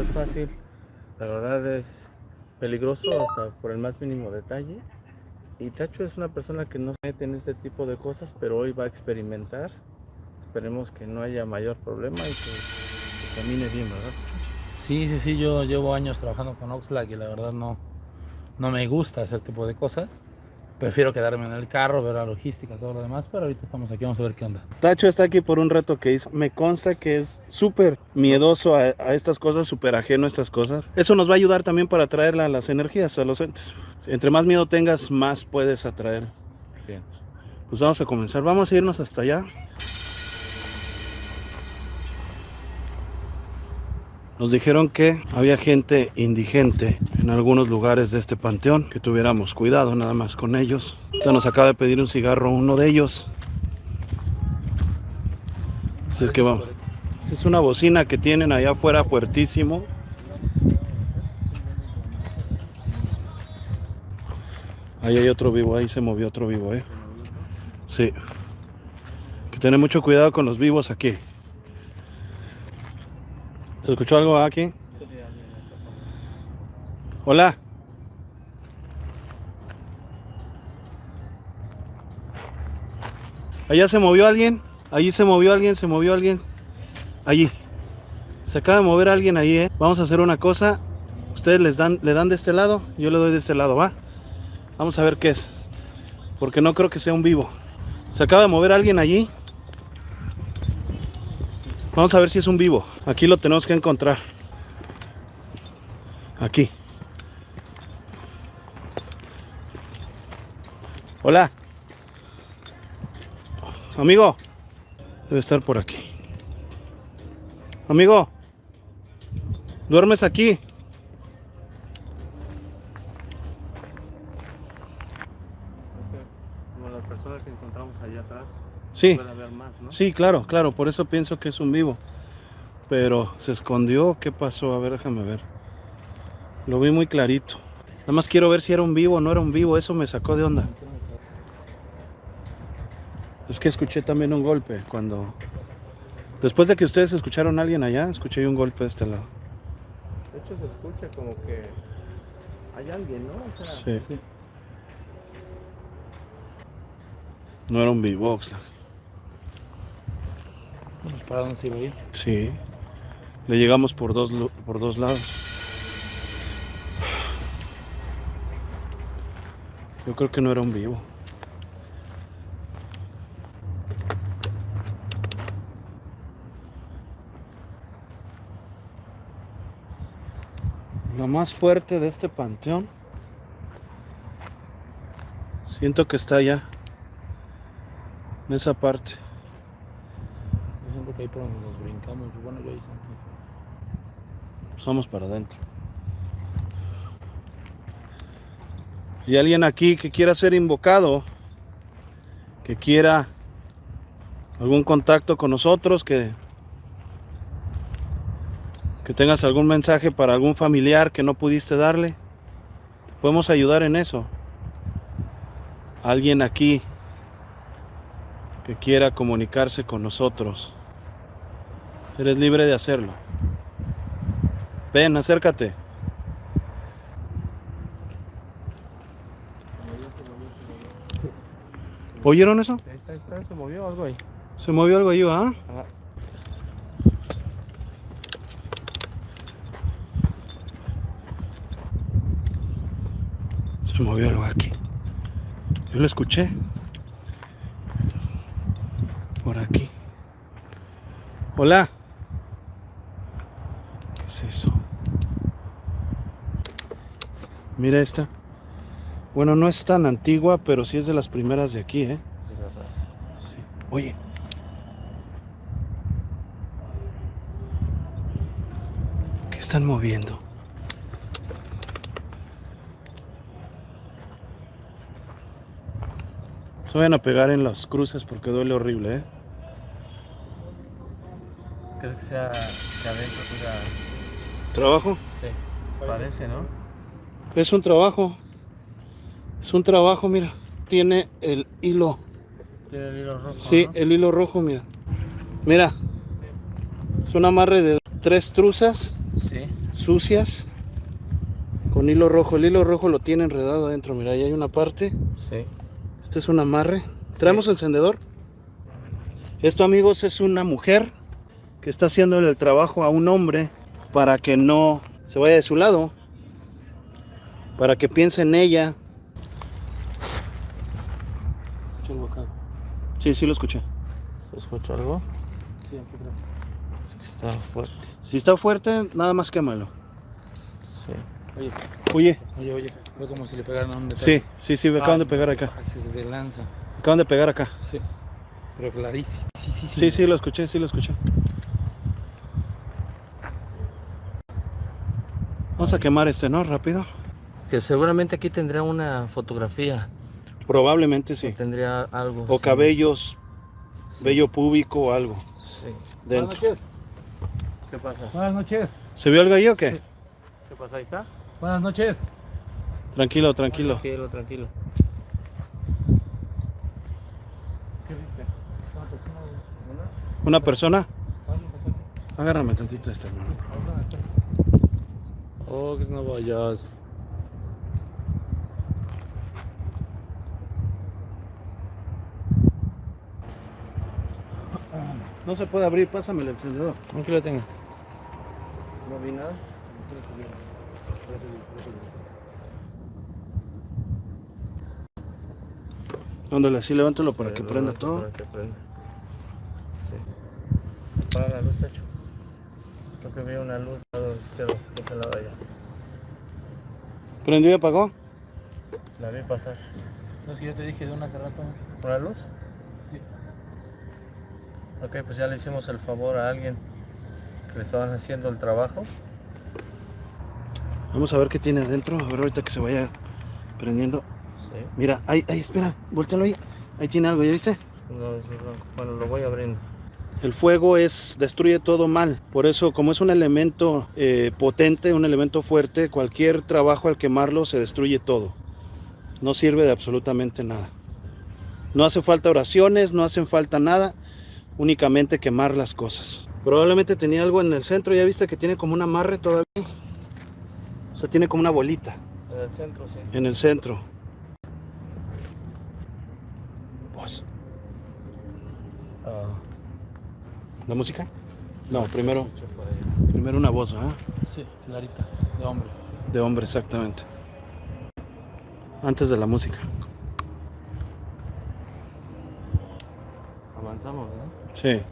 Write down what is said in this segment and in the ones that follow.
es fácil, la verdad es peligroso hasta por el más mínimo detalle. Y Tacho es una persona que no se mete en este tipo de cosas, pero hoy va a experimentar. Esperemos que no haya mayor problema y que, que camine bien, ¿verdad? Sí, sí, sí, yo llevo años trabajando con Oxlack y la verdad no, no me gusta ese tipo de cosas. Prefiero quedarme en el carro, ver la logística, todo lo demás, pero ahorita estamos aquí, vamos a ver qué onda. Tacho está aquí por un reto que hizo. Me consta que es súper miedoso a, a estas cosas, súper ajeno a estas cosas. Eso nos va a ayudar también para atraer las energías a los entes. Entre más miedo tengas, más puedes atraer. Bien. Pues vamos a comenzar. Vamos a irnos hasta allá. Nos dijeron que había gente indigente en algunos lugares de este panteón, que tuviéramos cuidado nada más con ellos. Ahorita nos acaba de pedir un cigarro uno de ellos. Así es que vamos. Es una bocina que tienen allá afuera fuertísimo. Ahí hay otro vivo, ahí se movió otro vivo, eh. Sí. Que tener mucho cuidado con los vivos aquí. ¿Se escuchó algo aquí? Hola. Allá se movió alguien. Allí se movió alguien, se movió alguien. Allí. Se acaba de mover alguien ahí, ¿eh? Vamos a hacer una cosa. Ustedes les dan, le dan de este lado, yo le doy de este lado, ¿va? Vamos a ver qué es. Porque no creo que sea un vivo. Se acaba de mover alguien allí. Vamos a ver si es un vivo. Aquí lo tenemos que encontrar. Aquí. Hola. Amigo. Debe estar por aquí. Amigo. ¿Duermes aquí? Como las personas que encontramos allá atrás, Sí. Sí, claro, claro, por eso pienso que es un vivo. Pero se escondió, ¿qué pasó? A ver, déjame ver. Lo vi muy clarito. Nada más quiero ver si era un vivo o no era un vivo, eso me sacó de onda. Es que escuché también un golpe cuando... Después de que ustedes escucharon a alguien allá, escuché un golpe de este lado. De hecho, se escucha como que hay alguien, ¿no? O sea, Sí. No era un vivo, Oxlack. Vamos, ¿Para dónde se iba a ir? Sí. Le llegamos por dos, por dos lados. Yo creo que no era un vivo. Lo más fuerte de este panteón. Siento que está allá. En esa parte. Vamos para adentro. Y alguien aquí que quiera ser invocado, que quiera algún contacto con nosotros, que, que tengas algún mensaje para algún familiar que no pudiste darle, te podemos ayudar en eso. Alguien aquí que quiera comunicarse con nosotros, eres libre de hacerlo. Ven, acércate. ¿Oyeron eso? Ahí está, ahí está, se movió algo ahí. Se movió algo ahí, ¿ah? Ajá. Se movió algo aquí. Yo lo escuché. Por aquí. Hola. ¿Qué es eso? Mira esta. Bueno, no es tan antigua, pero sí es de las primeras de aquí, ¿eh? Sí, verdad. Sí. Oye. ¿Qué están moviendo? Se vayan a pegar en las cruces porque duele horrible, ¿eh? ¿Crees que sea que adentro. ¿Trabajo? Sí, parece, ¿no? Es un trabajo. Es un trabajo, mira. Tiene el hilo. Tiene el hilo rojo, Sí, ¿no? el hilo rojo, mira. Mira. Es un amarre de tres truzas. Sí. sucias con hilo rojo. El hilo rojo lo tiene enredado adentro. Mira, ahí hay una parte. Sí. Este es un amarre. ¿Traemos encendedor? Esto, amigos, es una mujer que está haciéndole el trabajo a un hombre para que no se vaya de su lado. Para que piense en ella. Sí, sí lo escuché. ¿Escucho algo? Es que está fuerte. Si está fuerte, nada más quémalo. Sí. Oye, Oye, oye, oye. Fue como si le pegaran a un detalle. sí, sí, sí, me acaban de pegar acá. Lanza. Me acaban de pegar acá. Sí. Pero clarísimo. Sí, sí, Sí, sí, lo escuché, sí lo escuché. Vamos a quemar este, ¿no? Rápido. Que seguramente aquí tendrá una fotografía. Probablemente sí. Tendría algo. O sí. cabellos, Sí. vello púbico o algo Sí. dentro. noches. ¿Qué pasa? Buenas noches. ¿Se vio algo ahí o qué? Sí. ¿Qué pasa? Ahí está. Buenas noches. Tranquilo, tranquilo. Tranquilo, tranquilo. ¿Qué viste? ¿Una persona? Agárrame tantito este, hermano. Oh, que no vayas. No se puede abrir, pásame el encendedor. Aquí lo tengo. No vi nada. Ándale, así levántalo para que prenda todo. Para que prenda. Sí. Apaga la luz, Tacho. Que vi una luz al lado izquierdo, de ese lado allá. ¿Prendió y apagó? La vi pasar. No es que yo te dije de una hace rato. ¿Una luz? Sí. Ok, pues ya le hicimos el favor a alguien que le estaban haciendo el trabajo. Vamos a ver qué tiene adentro. A ver ahorita que se vaya prendiendo. Sí. Mira, ahí, ahí, espera, voltealo ahí. Ahí tiene algo, ¿ya viste? No, es blanco. Bueno, lo voy abriendo. El fuego es destruye todo mal. Por eso, como es un elemento eh, potente, un elemento fuerte, cualquier trabajo al quemarlo se destruye todo. No sirve de absolutamente nada. No hace falta oraciones, no hacen falta nada, únicamente quemar las cosas. Probablemente tenía algo en el centro, ya viste que tiene como un amarre todavía. O sea, tiene como una bolita En el centro, sí. en el centro. Voz. Ah, ¿La música? No, primero, primero una voz, ¿ah? Sí, clarita. De hombre. De hombre, exactamente. Antes de la música. avanzamos, ¿no? Sí.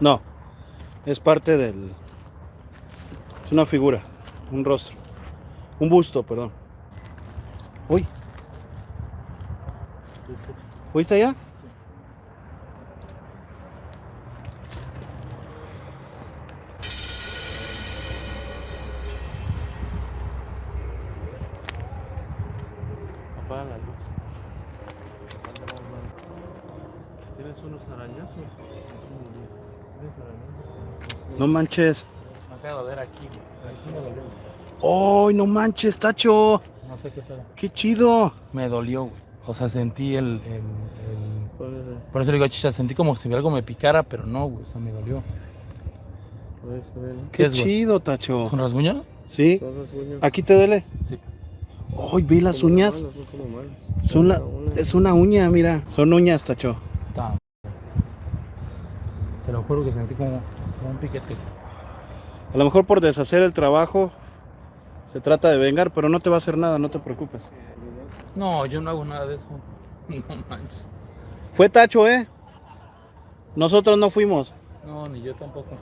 No, es parte del... Es una figura, un rostro. Un busto, perdón. Uy. ¿Fuiste allá? Apaga la luz. ¿Tienes unos arañazos? No manches. Me acabo de ver aquí, güey. Aquí me dolió. ¡Ay, no manches, Tacho! No sé qué pedo. ¡Qué chido! Me dolió, güey. O sea, sentí el, el, el- Por eso le digo, chicha, sentí como si algo me picara, pero no, güey. O sea, me dolió. ¿no? ¿Qué ¡Qué es, güey? chido, Tacho! ¿Es un rasguño? ¿Sí? ¿Aquí te duele? Sí. ¡Ay, ve las Como uñas! como manos. Son la- Una- es una uña, mira. Son uñas, Tacho. Te lo juro que sentí como, como un piquete. A lo mejor por deshacer el trabajo se trata de vengar, pero no te va a hacer nada, no te preocupes. No, yo no hago nada de eso. No manches. Fue Tacho, ¿eh? Nosotros no fuimos. No, ni yo tampoco.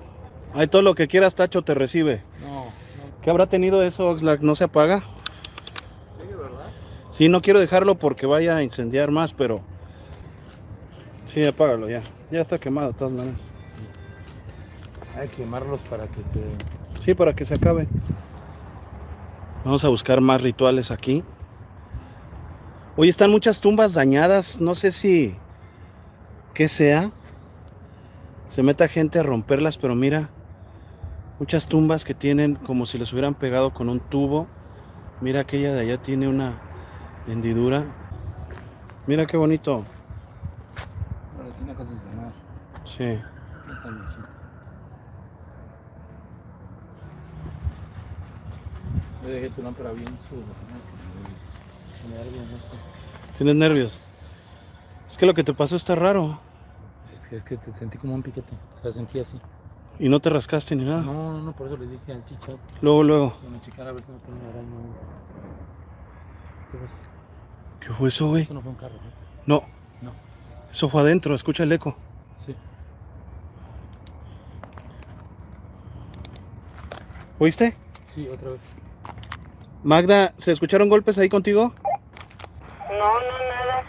Ahí todo lo que quieras, Tacho, te recibe. No, no. ¿Qué habrá tenido eso, Oxlack? ¿No se apaga? Sí, ¿verdad? Sí, no quiero dejarlo porque vaya a incendiar más, pero... Sí, apágalo ya. Ya está quemado de todas maneras. Hay que quemarlos para que se. Sí, para que se acabe. Vamos a buscar más rituales aquí. Hoy están muchas tumbas dañadas. No sé si... ¿Qué sea? Se meta gente a romperlas, pero mira. Muchas tumbas que tienen como si les hubieran pegado con un tubo. Mira aquella de allá tiene una hendidura. Mira qué bonito. Bueno, tiene cosas de mar. Sí. Yo dejé tu lámpara bien. Nervios. ¿Tienes nervios? Es que lo que te pasó está raro. Es que, es que te sentí como un piquete. Sea, sentí así. Y no te rascaste ni nada. No, no, no, por eso le dije al chicho Luego, luego. a ver si no tenía araña. ¿Qué? ¿Qué fue eso, güey? Eso no fue un carro, ¿eh? No, No. eso fue adentro. Escucha el eco. Sí. ¿Oíste? Sí, otra vez. Magda, ¿se escucharon golpes ahí contigo? No, no, nada.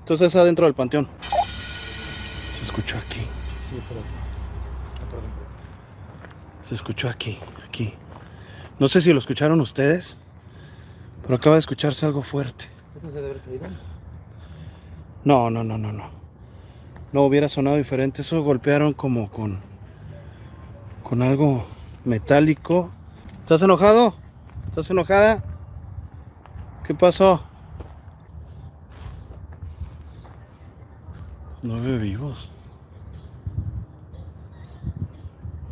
Entonces es adentro del panteón. Se escuchó aquí. Sí, por aquí. Ah, perdón. Se escuchó aquí, aquí. No sé si lo escucharon ustedes, pero acaba de escucharse algo fuerte. ¿Esto se debe caído? No, no, no, no, no. No hubiera sonado diferente. Eso golpearon como con. con algo metálico. ¿Estás enojado? ¿Estás enojada? ¿Qué pasó? Nueve vivos.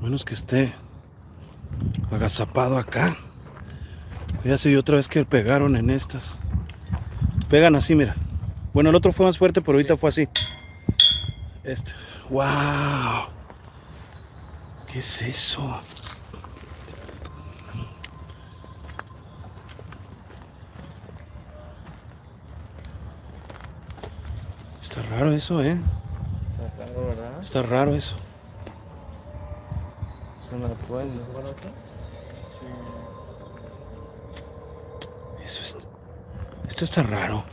Menos que esté agazapado acá. Ya se vio otra vez que pegaron en estas. Pegan así, mira. Bueno, el otro fue más fuerte, pero ahorita fue así. Este. ¡Wow! ¿Qué es eso? Está raro eso, ¿eh? Está raro, ¿verdad? Está raro eso. Es una duende. Eso es... Esto está raro.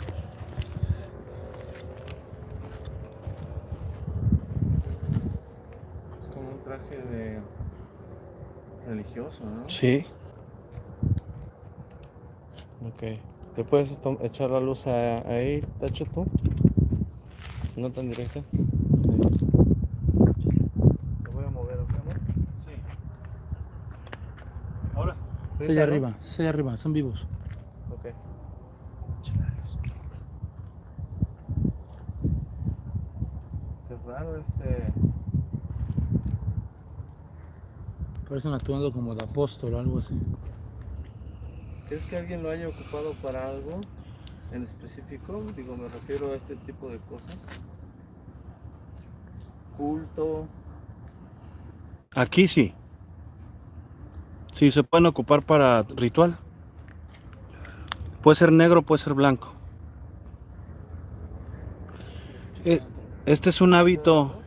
Es como un traje de religioso, ¿no? Sí. Ok. ¿Le puedes echar la luz a- ahí, Tacho, tú? No tan directa. Sí. Lo voy a mover, ¿ok, amor? Sí. Ahora. Es allá arriba, allá arriba, son vivos. Ok. Qué raro este. Parecen actuando como de apóstol o algo así. ¿Crees que alguien lo haya ocupado para algo en específico? Digo, me refiero a este tipo de cosas. Culto. Aquí sí. Sí, se pueden ocupar para ritual. Puede ser negro, puede ser blanco. Eh, Este es un hábito.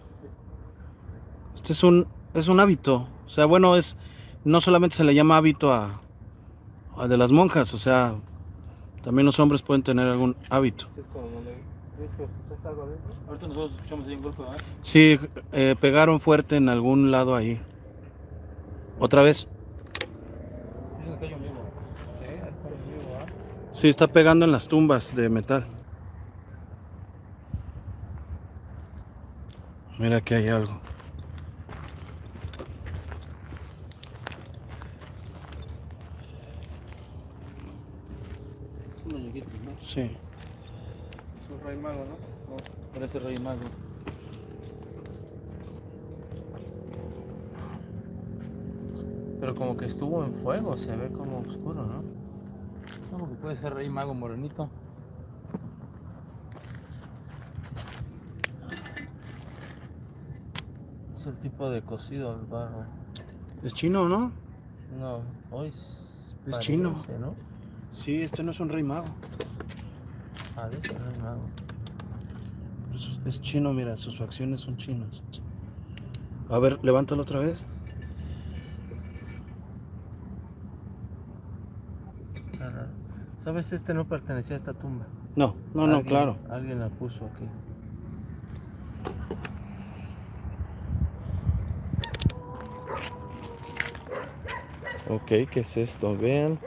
Este es un, es un hábito. O sea, bueno, es no solamente se le llama hábito a, a de las monjas, o sea, también los hombres pueden tener algún hábito. Ahorita nosotros escuchamos ahí un golpe, ¿verdad? Sí, eh, pegaron fuerte en algún lado ahí. ¿Otra vez? Sí, está pegando en las tumbas de metal. Mira que hay algo. Es un muñequito, ¿no? Sí. Es un rey mago, ¿no? No, parece rey mago. Pero como que estuvo en fuego, se ve como oscuro, ¿no? No, porque puede ser rey mago morenito. Es el tipo de cocido al barro. Es chino, ¿no? No, hoy es, Es chino. ¿no? Sí, este no es un rey mago. Mago. Es, es chino, mira, sus facciones son chinas. A ver, levántalo otra vez. Raro. ¿Sabes? Este no pertenecía a esta tumba. No, no, no, claro. Alguien la puso aquí. Ok, ¿qué es esto? Vean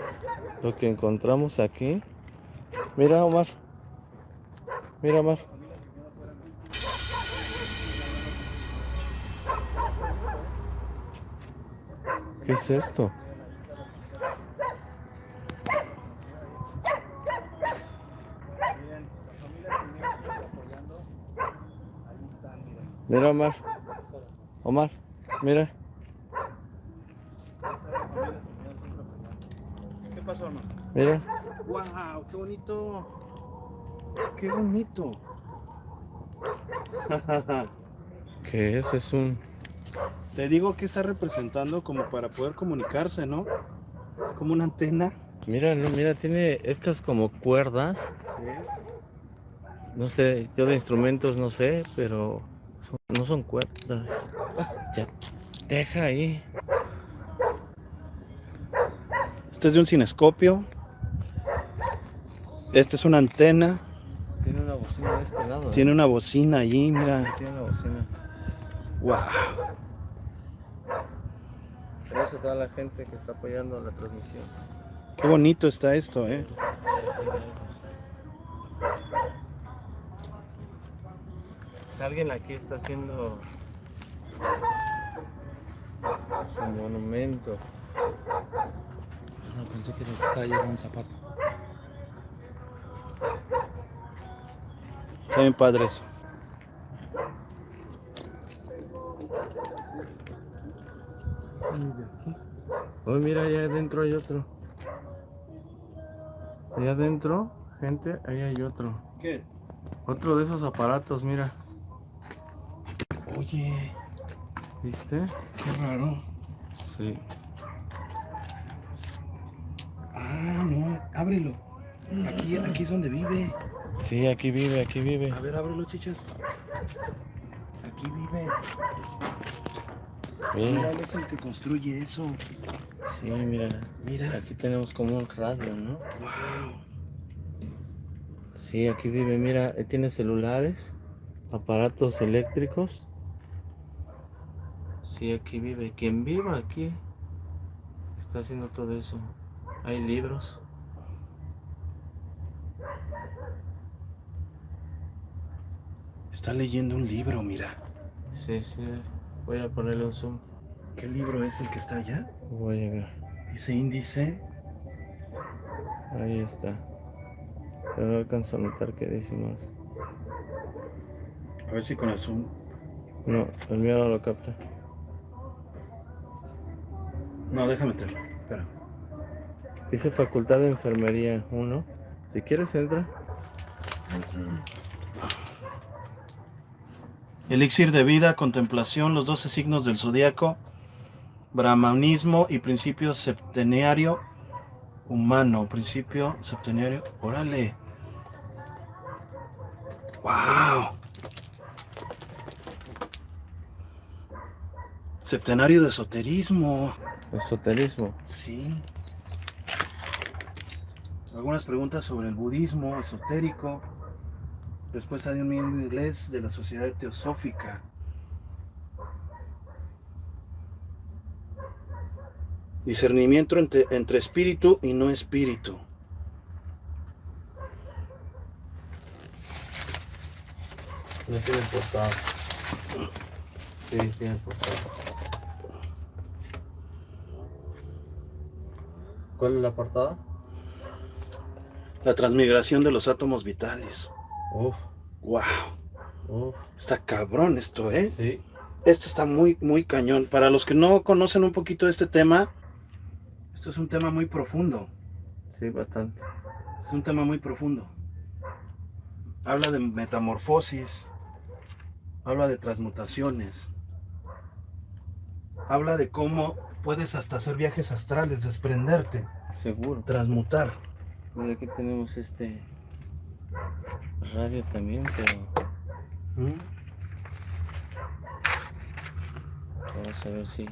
lo que encontramos aquí. Mira, Omar. Mira, Omar. ¿Qué es esto? Mira, Omar. Omar, mira. ¿Qué pasó, hermano? Mira. ¡Wow! ¡Qué bonito! ¡Qué bonito! ¿Qué es? Es un... Te digo que está representando como para poder comunicarse, ¿no? Es como una antena. Mira, no, mira, tiene estas como cuerdas. No sé, yo de instrumentos no sé, pero son- no son cuerdas. Ya, deja ahí. Este es de un cinescopio. Este es una antena. Tiene una bocina de este lado. ¿eh? Tiene una bocina allí, mira. Tiene una bocina. ¡Wow! Gracias a toda la gente que está apoyando la transmisión. Qué bonito está esto, ¿eh? Si alguien aquí está haciendo su monumento. No, pensé que estaba llevando un zapato. Está bien padre eso. Oh, mira, allá adentro hay otro. Allá adentro, gente, ahí hay otro. ¿Qué? Otro de esos aparatos, mira. Oye, ¿Viste? qué raro. Sí. Ah, no, ábrelo. Aquí, aquí es donde vive. Sí, aquí vive, aquí vive. A ver, ábrelo, chichas. Aquí vive. Mira, Mira, él es el que construye eso. sí, mira. Mira. Aquí tenemos como un radio, ¿no? Wow. Sí, aquí vive, mira, tiene celulares, aparatos eléctricos. Sí, aquí vive. Quien viva aquí está haciendo todo eso. Hay libros. Está leyendo un libro, mira. Sí, sí. Voy a ponerle un zoom. ¿Qué libro es el que está allá? Voy a llegar. Dice índice. Ahí está. Pero no alcanzo a notar qué dice más. A ver si con el zoom. No, el mío no lo capta. No, déjame meterlo. Espera. Dice Facultad de Enfermería 1. Si quieres, entra. Elixir de vida, contemplación, los 12 signos del zodiaco, brahmanismo y principio septenario humano. Principio septenario. Órale. ¡Wow! Septenario de esoterismo. Esoterismo. Sí. Algunas preguntas sobre el budismo esotérico. Respuesta de un miembro inglés de la Sociedad Teosófica. Discernimiento entre, entre espíritu y no espíritu. No tiene portada. Sí, tiene portada. ¿Cuál es la portada? La transmigración de los átomos vitales. Uf, ¡Wow! uf. Está cabrón esto, ¿eh? Sí. Esto está muy, muy cañón. Para los que no conocen un poquito de este tema, esto es un tema muy profundo. Sí, bastante. Es un tema muy profundo. Habla de metamorfosis, habla de transmutaciones, habla de cómo puedes hasta hacer viajes astrales, desprenderte, Seguro. transmutar. Mira, aquí tenemos este radio también, pero ¿Mm? vamos a ver si.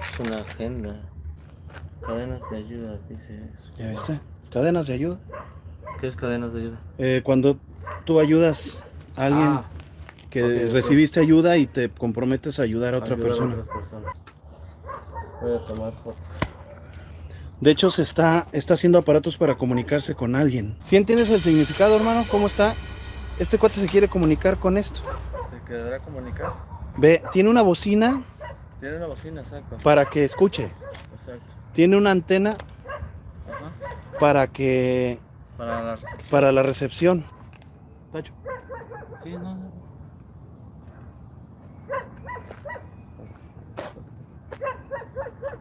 Es una agenda. Cadenas de ayuda, dice eso. ¿Ya viste? Cadenas de ayuda. ¿Qué es cadenas de ayuda? Eh, cuando tú ayudas a alguien Ah, que recibiste ayuda y te comprometes a ayudar a otra ayudar persona. otras personas. Voy a tomar fotos. De hecho, se está, está haciendo aparatos para comunicarse con alguien. ¿Sí entiendes el significado, hermano? ¿Cómo está? Este cuate se quiere comunicar con esto. ¿Se quedará a comunicar? Ve, tiene una bocina Tiene una bocina, exacto. para que escuche. Exacto. Tiene una antena Ajá. para que Para la recepción. para la recepción. Tacho. Sí, no, no.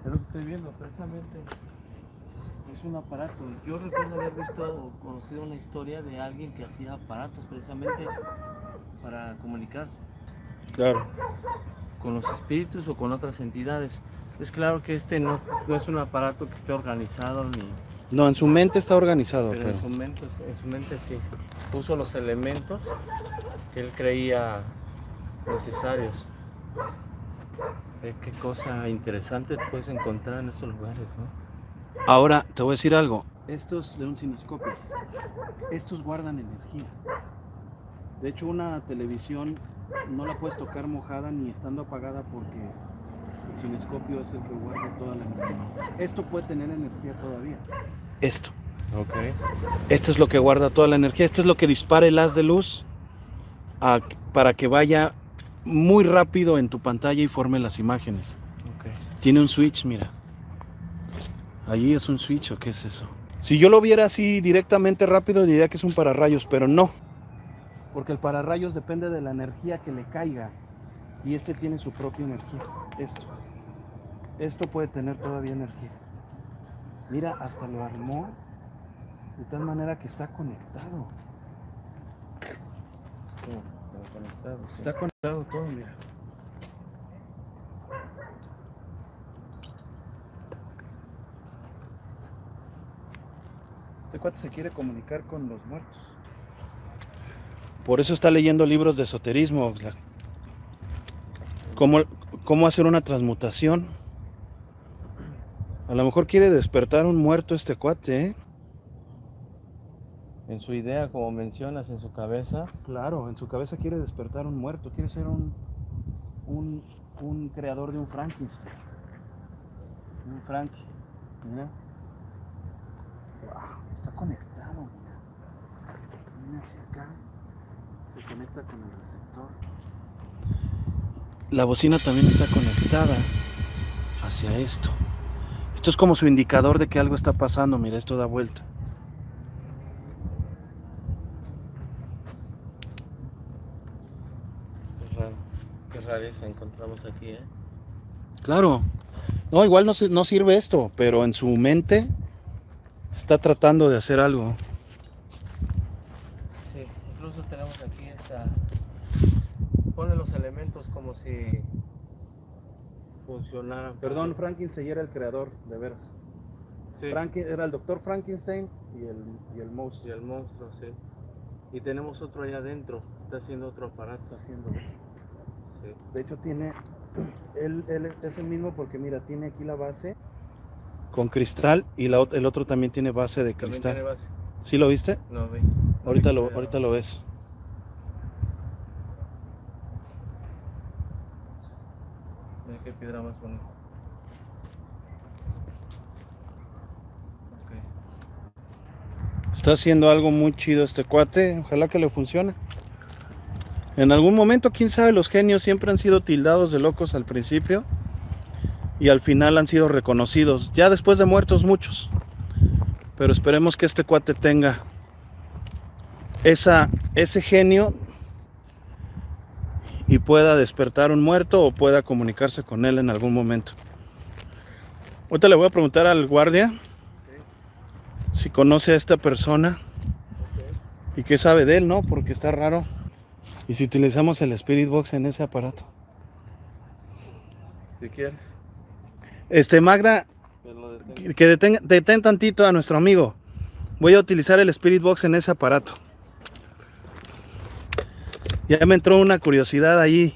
Es lo que estoy viendo, precisamente. Es un aparato. Yo recuerdo haber visto o conocido una historia de alguien que hacía aparatos precisamente para comunicarse Claro. con los espíritus o con otras entidades. Es claro que este no, no es un aparato que esté organizado ni, No, en su mente está organizado, pero pero en su mente, en su mente sí. Puso los elementos que él creía necesarios. Ve qué cosa interesante puedes encontrar en estos lugares, ¿no? Ahora te voy a decir algo. Estos de un cinescopio, estos guardan energía. De hecho, una televisión no la puedes tocar mojada ni estando apagada porque el cinescopio es el que guarda toda la energía. Esto puede tener energía todavía. Esto. Ok. Esto es lo que guarda toda la energía. Esto es lo que dispara el haz de luz a- para que vaya muy rápido en tu pantalla y forme las imágenes. Tiene un switch, mira. Allí es un switch o qué es eso. Si yo lo viera así directamente rápido diría que es un pararrayos, pero no. Porque el pararrayos depende de la energía que le caiga. Y este tiene su propia energía. Esto. Esto puede tener todavía energía. Mira, hasta lo armó de tal manera que está conectado. Está conectado todo, mira. Este cuate se quiere comunicar con los muertos. Por eso está leyendo libros de esoterismo, Oxlack. ¿Cómo, cómo hacer una transmutación? A lo mejor quiere despertar un muerto este cuate, ¿eh? En su idea, como mencionas, en su cabeza, Claro, en su cabeza quiere despertar un muerto, quiere ser un, un, un creador de un Frankenstein. Un Frankie. Mira. Wow, está conectado, mira. Viene hacia acá. Se conecta con el receptor. La bocina también está conectada hacia esto. Esto es como su indicador de que algo está pasando. Mira, esto da vuelta. Encontramos aquí, ¿eh? Claro. No, igual no, sirve esto, pero en su mente está tratando de hacer algo. Sí, incluso tenemos aquí esta. Pone los elementos como si funcionaran. Perdón, Frankenstein era el creador, de veras. Sí. Franken- era el doctor Frankenstein y el, y el Y monstruo. el monstruo, sí. Y tenemos otro allá adentro. Está haciendo otro aparato. Está haciendo. Sí. De hecho, tiene. Él, él es el mismo porque, mira, tiene aquí la base con cristal y la, el otro también tiene base de cristal. tiene base. ¿Sí lo viste? No, ve. Ahorita lo, ahorita lo ves. Mira qué piedra más bonita. Ok. Está haciendo algo muy chido este cuate. Ojalá que le funcione. En algún momento, quién sabe, los genios siempre han sido tildados de locos al principio y al final han sido reconocidos. Ya después de muertos muchos. Pero esperemos que este cuate tenga esa, ese genio y pueda despertar un muerto o pueda comunicarse con él en algún momento. Ahorita le voy a preguntar al guardia si conoce a esta persona y qué sabe de él, ¿no? Porque está raro. Y si utilizamos el Spirit Box en ese aparato. Si quieres. Este, Magda, que que detén tantito a nuestro amigo. Voy a utilizar el Spirit Box en ese aparato. Ya me entró una curiosidad ahí.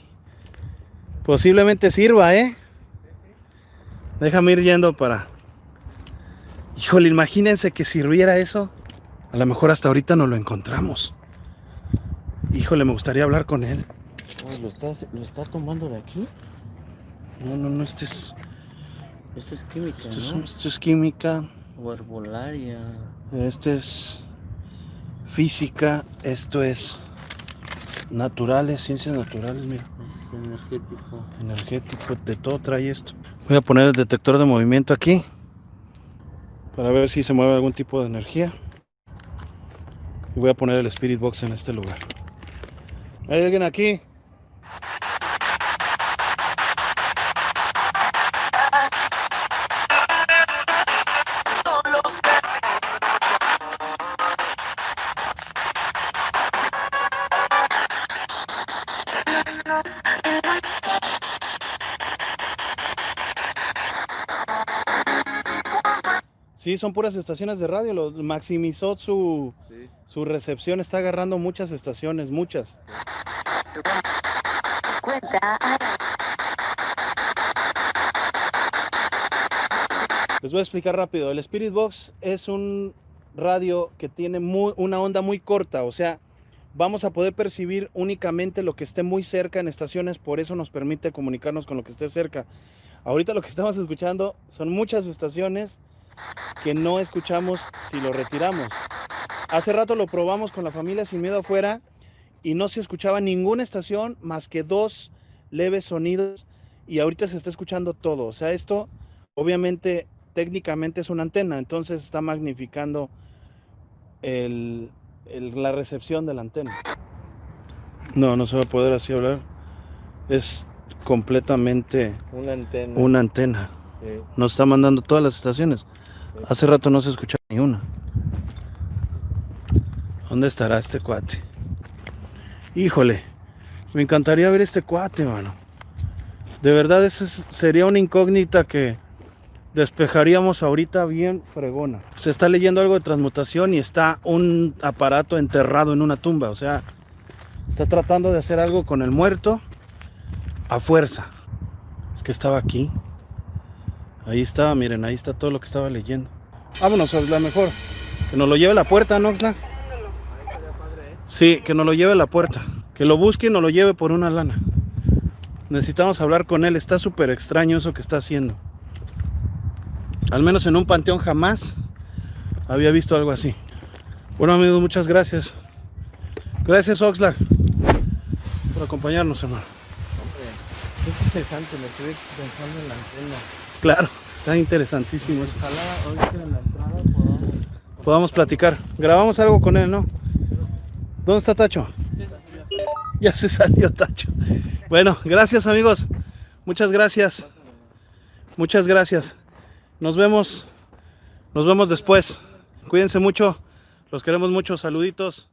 Posiblemente sirva, ¿eh? Déjame ir yendo para... Híjole, imagínense que sirviera eso. A lo mejor hasta ahorita no lo encontramos. Híjole, me gustaría hablar con él. Uy, ¿lo, estás, ¿Lo está tomando de aquí? No, no, no, esto es, Esto es química, esto es, ¿no? esto es química. O herbolaria. Esto es física, esto es naturales, ciencias naturales, mira, Ese es energético. energético, de todo trae esto. Voy a poner el detector de movimiento aquí. para ver si se mueve algún tipo de energía. Y voy a poner el Spirit Box en este lugar. ¿Hay alguien aquí? Sí, son puras estaciones de radio. Lo maximizó su, Sí. su recepción. Está agarrando muchas estaciones, muchas. Les voy a explicar rápido. El Spirit Box es un radio que tiene muy- una onda muy corta. O sea, vamos a poder percibir únicamente lo que esté muy cerca en estaciones. Por eso nos permite comunicarnos con lo que esté cerca. Ahorita lo que estamos escuchando son muchas estaciones que no escuchamos si lo retiramos. Hace rato lo probamos con la familia sin miedo afuera y no se escuchaba ninguna estación más que dos leves sonidos y ahorita se está escuchando todo. O sea, esto obviamente técnicamente es una antena, entonces está magnificando el- el- la recepción de la antena. No, no se va a poder así hablar. Es completamente Una antena. una antena. Sí. Nos está mandando todas las estaciones. Hace rato no se escuchaba ni una. ¿Dónde estará este cuate? Híjole, me encantaría ver este cuate, mano. De verdad, eso es- sería una incógnita que despejaríamos ahorita bien fregona. Se está leyendo algo de transmutación y está un aparato enterrado en una tumba. O sea, está tratando de hacer algo con el muerto a fuerza. Es que estaba aquí. Ahí estaba, miren, ahí está todo lo que estaba leyendo. Vámonos, la mejor. Que nos lo lleve la puerta, ¿no? Sí, que nos lo lleve a la puerta. Que lo busque y nos lo lleve por una lana. Necesitamos hablar con él. Está súper extraño eso que está haciendo. Al menos en un panteón jamás había visto algo así. Bueno, amigos, muchas gracias. Gracias, Oxlack, por acompañarnos, hermano. Es interesante, me quedé pensando en la antena. Claro, está interesantísimo eso. Ojalá ahorita en la entrada podamos. podamos platicar. Grabamos algo con él, ¿no? ¿Dónde está Tacho? Ya se salió Tacho. Bueno, gracias amigos. Muchas gracias. Muchas gracias. Nos vemos. Nos vemos después. Cuídense mucho. Los queremos mucho. Saluditos.